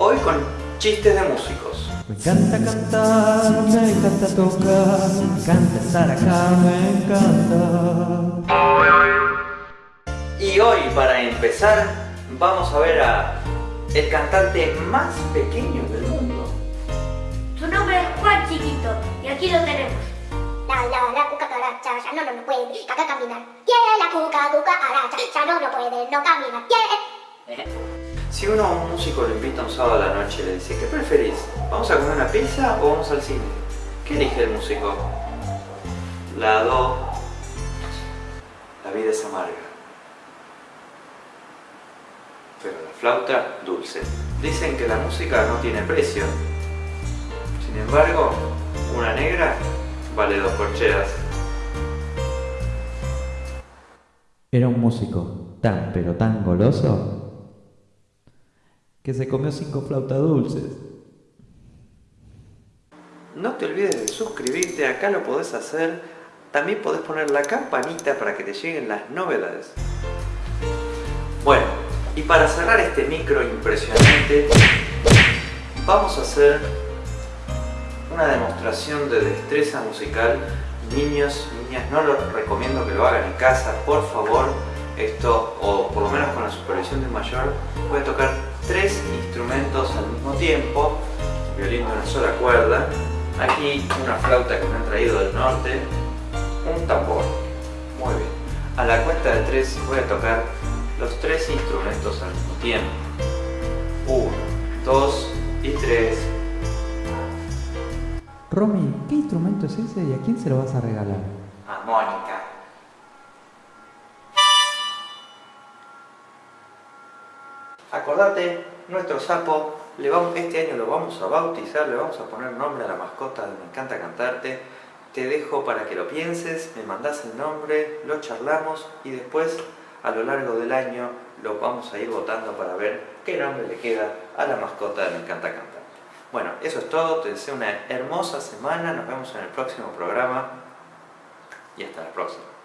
Hoy con chistes de músicos. Me encanta cantar, me encanta tocar, me encanta estar acá, me encanta. Y hoy, para empezar, vamos a ver a el cantante más pequeño del mundo. Su nombre es Juan Chiquito y aquí lo tenemos. La la la cucaracha, ya no, no, no puede, caca caminar. Yeah, la cuca, cucaracha, ya no, no puede, no camina. Yeah. Si uno a un músico le invita un sábado a la noche y le dice, ¿qué preferís? ¿Vamos a comer una pizza o vamos al cine? ¿Qué elige el músico? Lado. La vida es amarga. Pero la flauta, dulce. Dicen que la música no tiene precio. Sin embargo, una negra vale dos corcheas. Era un músico tan pero tan goloso que se comió cinco flautas dulces. No te olvides de suscribirte, acá lo podés hacer. También podés poner la campanita para que te lleguen las novedades. Bueno, y para cerrar este micro impresionante, vamos a hacer una demostración de destreza musical. Niños, niñas, no lo recomiendo que lo hagan en casa, por favor. Esto, o por lo menos con la supervisión de un mayor, puede tocar tres instrumentos al mismo tiempo, violín de una sola cuerda, aquí una flauta que me han traído del norte, un tambor. Muy bien. A la cuenta de tres voy a tocar los tres instrumentos al mismo tiempo. Uno, dos y tres. Romy, ¿qué instrumento es ese y a quién se lo vas a regalar? A Mónica. Acordate, nuestro sapo, este año lo vamos a bautizar, le vamos a poner nombre a la mascota de Me Encanta Cantarte. Te dejo para que lo pienses, me mandás el nombre, lo charlamos y después a lo largo del año lo vamos a ir votando para ver qué nombre le queda a la mascota de Me Encanta Cantarte. Bueno, eso es todo, te deseo una hermosa semana, nos vemos en el próximo programa y hasta la próxima.